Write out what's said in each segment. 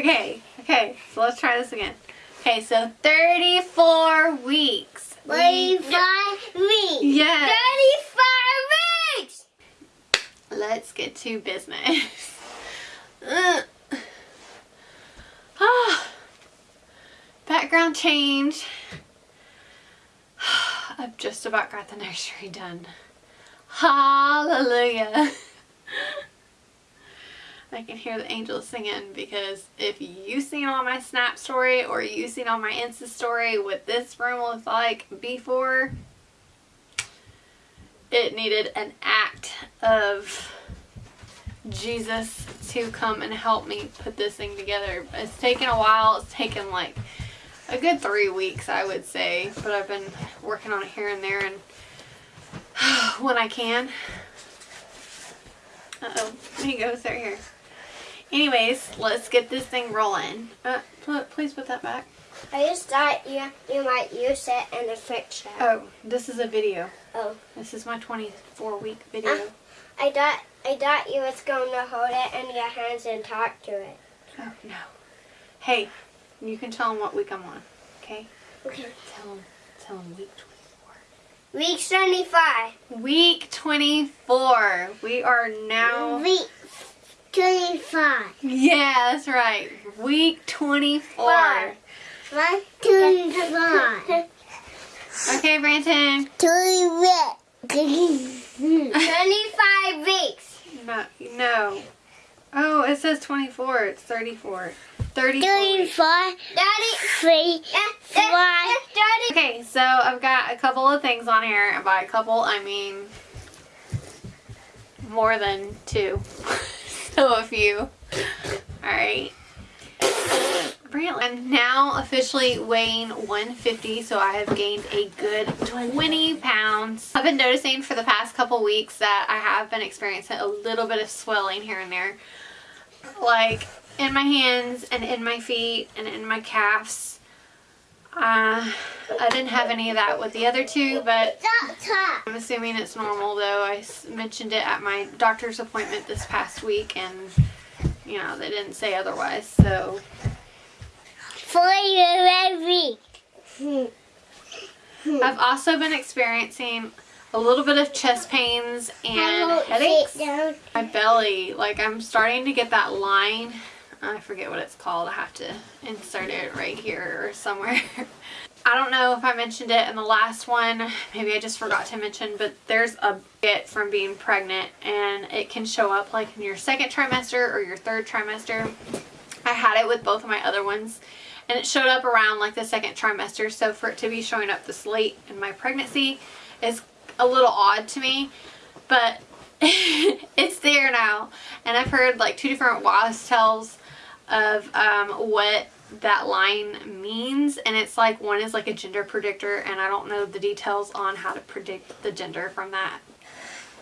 Okay, okay, so let's try this again. Okay, so 34 weeks. We- Thirty-five weeks. Yes. Thirty-five weeks. Let's get to business. Ah. Background change. I've just about got the nursery done. Hallelujah. I can hear the angels singing because if you seen on my Snap story or you seen on my Insta story what this room looked like before, it needed an act of Jesus to come and help me put this thing together. It's taken a while. It's taken like a good three weeks, I would say. But I've been working on it here and there and when I can. Uh-oh. He goes right here. Anyways, let's get this thing rolling. Uh, pl- please put that back. I just thought you you might use it in a it. Oh, this is a video. Oh. This is my 24 week video. Uh. I thought I thought you was going to hold it in your hands and talk to it. Oh, no. Hey, you can tell them what week I'm on, okay? Okay. Tell them, tell them week 24. Week 25. Week 24. We are now... Week twenty-five. Yeah, that's right. Week 24. Five. Two, three. Okay, Branton. Twenty-five weeks. No, no. Oh, it says 24. It's 34. 34 weeks. Daddy. Three. Five. Daddy. Okay, so I've got a couple of things on here. And by a couple, I mean more than two. so a few. Alright. I'm now officially weighing 150, so I have gained a good 20 pounds. I've been noticing for the past couple weeks that I have been experiencing a little bit of swelling here and there. Like in my hands and in my feet and in my calves. Uh, I didn't have any of that with the other two, but I'm assuming it's normal though. I mentioned it at my doctor's appointment this past week and, you know, they didn't say otherwise, so. For I've also been experiencing a little bit of chest pains and headaches. My belly, like I'm starting to get that line. I forget what it's called. I have to insert it right here or somewhere. I don't know if I mentioned it in the last one. Maybe I just forgot to mention, but there's a bit from being pregnant and it can show up like in your second trimester or your third trimester. I had it with both of my other ones and it showed up around like the second trimester. So for it to be showing up this late in my pregnancy is a little odd to me, but it's there now. And I've heard like two different WAS tells of um, what that line means and it's like one is like a gender predictor and I don't know the details on how to predict the gender from that.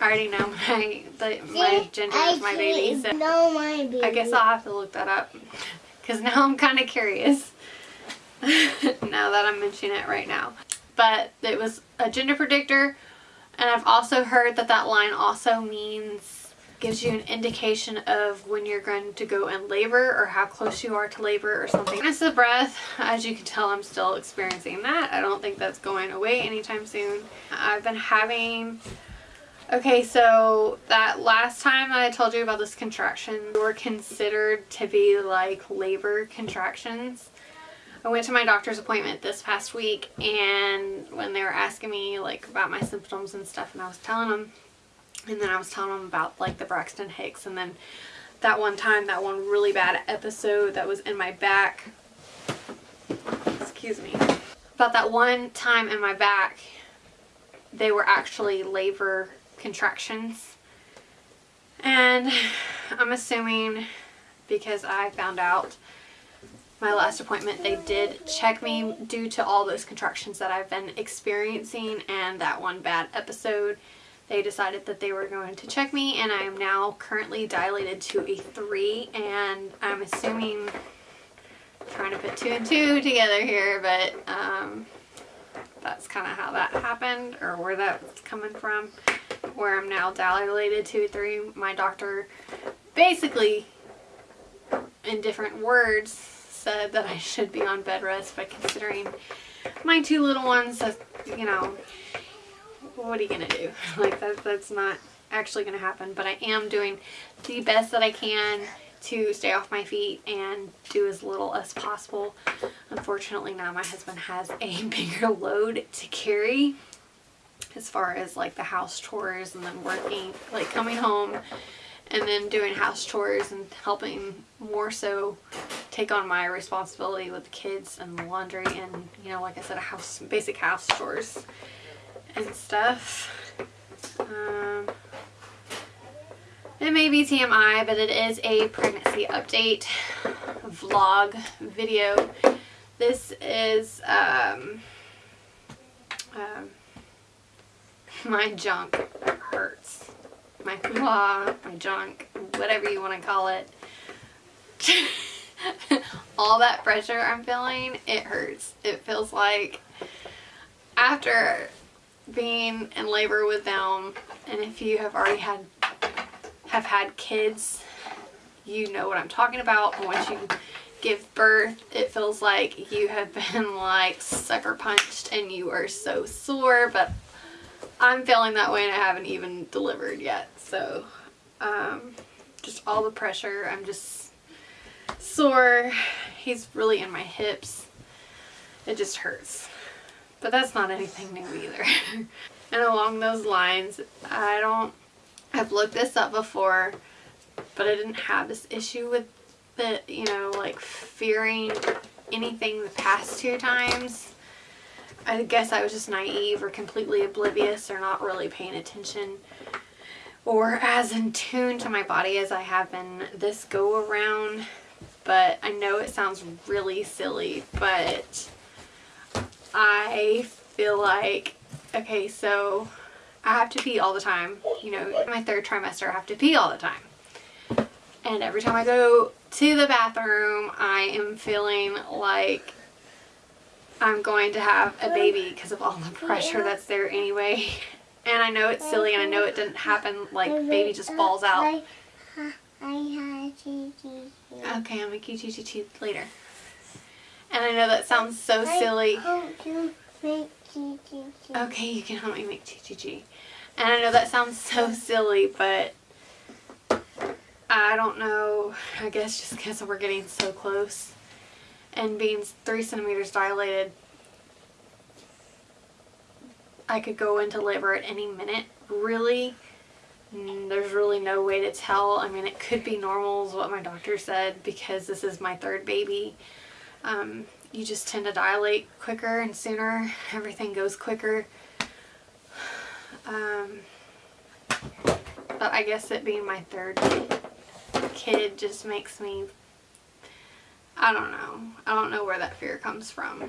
I already know my the, my gender is my baby so No, my baby. I guess I'll have to look that up because now I'm kind of curious now that I'm mentioning it right now. But it was a gender predictor and I've also heard that that line also means gives you an indication of when you're going to go in labor or how close you are to labor or something. Shortness of breath, as you can tell I'm still experiencing that. I don't think that's going away anytime soon. I've been having Okay, so that last time I told you about this contraction were considered to be like labor contractions. I went to my doctor's appointment this past week and when they were asking me like about my symptoms and stuff and I was telling them and then I was telling them about like the Braxton Hicks and then that one time, that one really bad episode that was in my back. Excuse me. About that one time in my back, they were actually labor contractions. And I'm assuming because I found out my last appointment they did check me due to all those contractions that I've been experiencing and that one bad episode they decided that they were going to check me and I am now currently dilated to a 3 and I'm assuming trying to put two and two together here but um, that's kind of how that happened or where that's coming from where I'm now dilated to a 3 my doctor basically in different words said that I should be on bed rest but considering my two little ones you know what are you gonna do? Like that, that's not actually gonna happen. But I am doing the best that I can to stay off my feet and do as little as possible. Unfortunately now my husband has a bigger load to carry as far as like the house chores and then working, like coming home and then doing house chores and helping more so take on my responsibility with the kids and the laundry and you know like I said a house basic house chores and stuff. Um, it may be TMI, but it is a pregnancy update vlog video. This is um, um, my junk hurts. My blah, my junk, whatever you want to call it. All that pressure I'm feeling, it hurts. It feels like after being in labor with them and if you have already had have had kids you know what I'm talking about. Once you give birth it feels like you have been like sucker punched and you are so sore. But I'm feeling that way and I haven't even delivered yet. So um, just all the pressure. I'm just sore. He's really in my hips. It just hurts but that's not anything new either. and along those lines, I don't, I've looked this up before, but I didn't have this issue with the, you know, like fearing anything the past two times. I guess I was just naive or completely oblivious or not really paying attention or as in tune to my body as I have been this go around. But I know it sounds really silly, but I feel like, okay, so I have to pee all the time. You know, my third trimester, I have to pee all the time. And every time I go to the bathroom, I am feeling like I'm going to have a baby because of all the pressure that's there anyway. And I know it's silly and I know it didn't happen like baby just falls out. Okay, I'll make you choo later. And I know that sounds so silly. Okay, you can help me make TTG. And I know that sounds so silly, but I don't know. I guess just because we're getting so close and being three centimeters dilated, I could go into labor at any minute, really. Mm, there's really no way to tell. I mean, it could be normal is what my doctor said because this is my third baby um, you just tend to dilate quicker and sooner. Everything goes quicker. Um, but I guess it being my third kid just makes me, I don't know. I don't know where that fear comes from.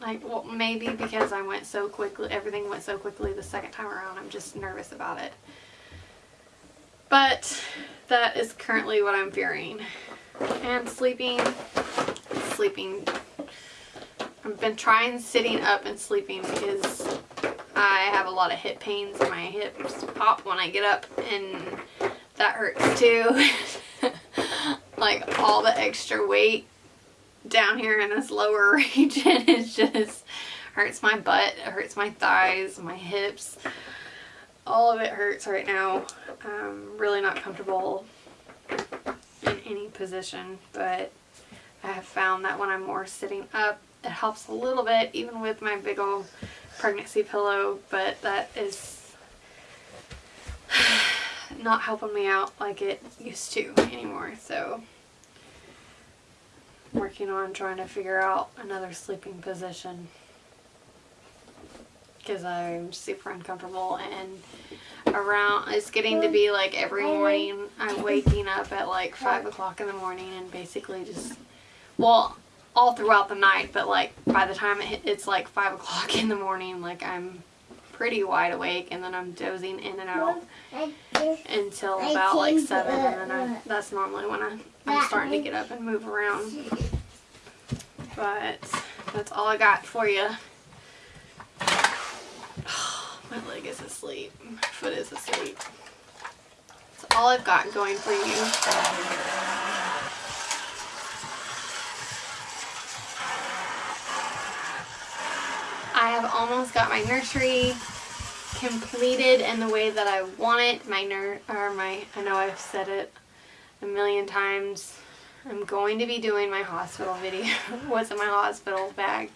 Like, well, maybe because I went so quickly, everything went so quickly the second time around, I'm just nervous about it. But that is currently what I'm fearing. And sleeping sleeping. I've been trying sitting up and sleeping because I have a lot of hip pains. My hips pop when I get up and that hurts too. like all the extra weight down here in this lower region is just hurts my butt, it hurts my thighs, my hips. All of it hurts right now. I'm really not comfortable in any position, but I have found that when I'm more sitting up, it helps a little bit, even with my big old pregnancy pillow, but that is not helping me out like it used to anymore, so working on trying to figure out another sleeping position because I'm super uncomfortable and around it's getting to be like every morning. I'm waking up at like 5 o'clock in the morning and basically just well, all throughout the night, but like by the time it, it's like 5 o'clock in the morning, like I'm pretty wide awake and then I'm dozing in and out until about like 7 and then I, that's normally when I, I'm starting to get up and move around. But that's all I got for you. my leg is asleep. My foot is asleep. That's all I've got going for you. Almost got my nursery completed in the way that I want it. My nur or my I know I've said it a million times. I'm going to be doing my hospital video. What's in my hospital bag?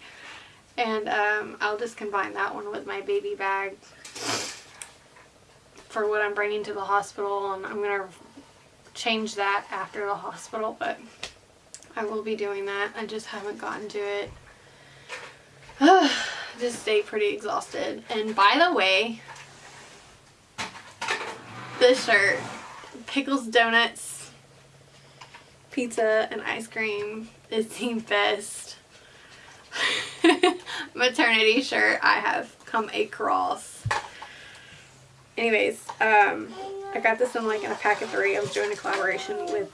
And um, I'll just combine that one with my baby bag for what I'm bringing to the hospital and I'm going to change that after the hospital but I will be doing that. I just haven't gotten to it. just stay pretty exhausted. And by the way, this shirt, pickles, donuts, pizza, and ice cream is the best maternity shirt I have come across. Anyways, um, I got this in like in a pack of three. I was doing a collaboration with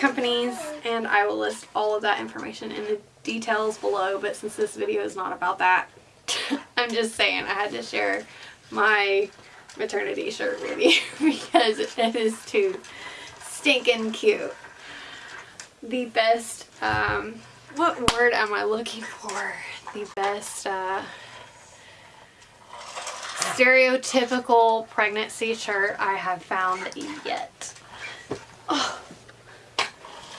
companies and I will list all of that information in the details below but since this video is not about that I'm just saying I had to share my maternity shirt with you because it is too stinking cute. The best, um, what word am I looking for? The best, uh, stereotypical pregnancy shirt I have found yet. Oh.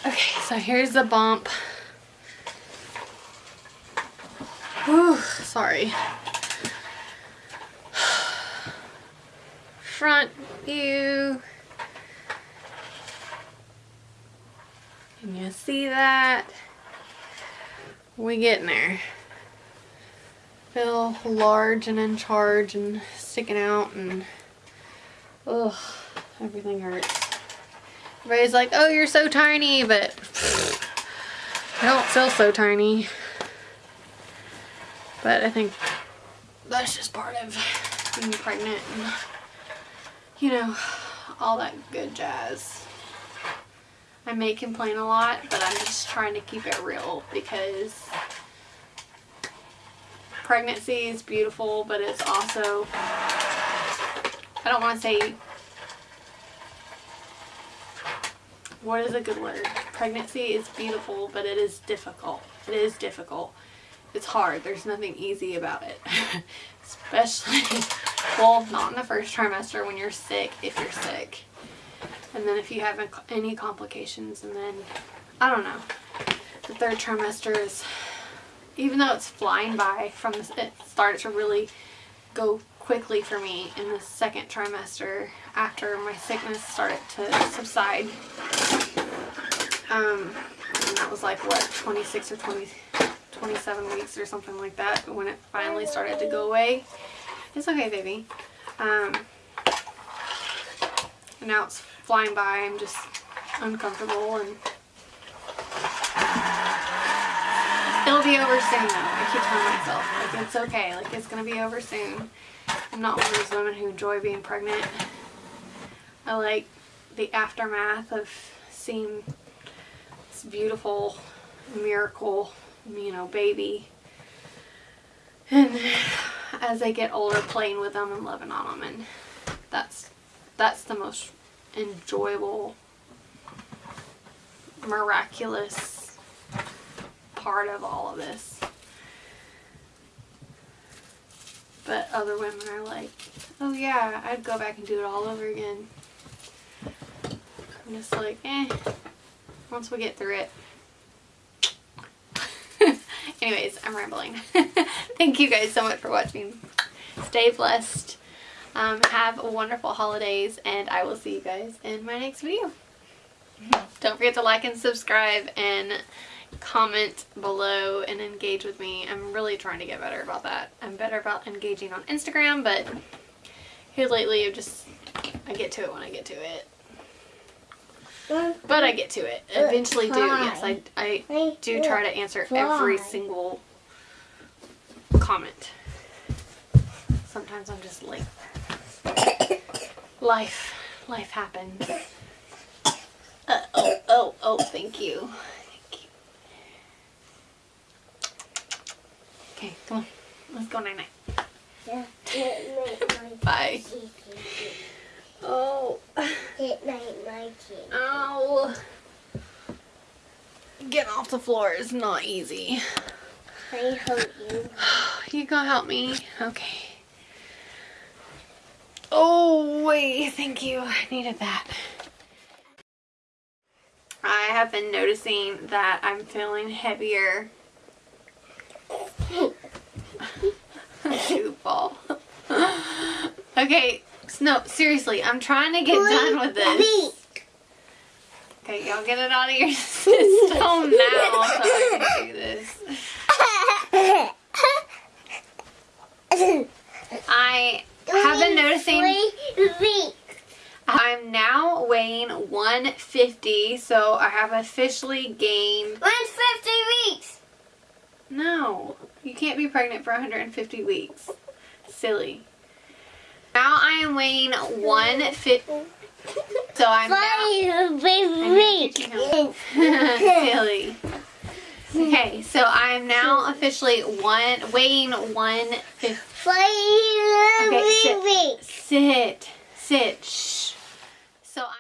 Okay, so here's the bump. Whew, sorry. Front view. Can you see that? We getting there. Feel large and in charge and sticking out and ugh, everything hurts. Everybody's like, oh, you're so tiny, but I don't feel so tiny. But I think that's just part of being pregnant and, you know, all that good jazz. I may complain a lot, but I'm just trying to keep it real because pregnancy is beautiful, but it's also, I don't want to say what is a good word? Pregnancy is beautiful, but it is difficult. It is difficult. It's hard. There's nothing easy about it. Especially, well, not in the first trimester when you're sick, if you're sick. And then if you have any complications, and then, I don't know. The third trimester is, even though it's flying by from the, it started to really go quickly for me in the second trimester after my sickness started to subside. Um, and that was like, what, 26 or 20, 27 weeks or something like that when it finally started to go away. It's okay, baby. Um, and now it's flying by. I'm just uncomfortable and it'll be over soon though. I keep telling myself, like, it's okay. Like, it's to be over soon. I'm not one of those women who enjoy being pregnant. I like the aftermath of seeing beautiful miracle, you know, baby. And as I get older, playing with them and loving on them. And that's, that's the most enjoyable, miraculous part of all of this. But other women are like, oh yeah, I'd go back and do it all over again. I'm just like, eh, once we get through it. Anyways, I'm rambling. Thank you guys so much for watching. Stay blessed. Um, have wonderful holidays and I will see you guys in my next video. Don't forget to like and subscribe and comment below and engage with me. I'm really trying to get better about that. I'm better about engaging on Instagram, but here lately I just, I get to it when I get to it. But I get to it. Eventually do. Yes, I, I do try to answer every single comment. Sometimes I'm just late. Life, life happens. Uh, oh, oh, oh, thank you. Thank you. Okay, come on. Let's go night night. Yeah. Good night, my Bye. Oh, night, my kitty. ow. Getting off the floor is not easy. I hurt you. You gonna help me? Okay. Oh, wait, thank you. I needed that. I have been noticing that I'm feeling heavier. Goofball. okay, no, seriously, I'm trying to get done with this. Okay, y'all get it out of your system now so I can do this. I have been noticing. I'm now weighing 150, so I have officially gained. 150 weeks. No, you can't be pregnant for 150 weeks. Silly. Now I am weighing 150. So I'm now. Silly. Okay, so I am now officially one weighing 150. Five Okay, sit. Sit. Sit. Shh. So I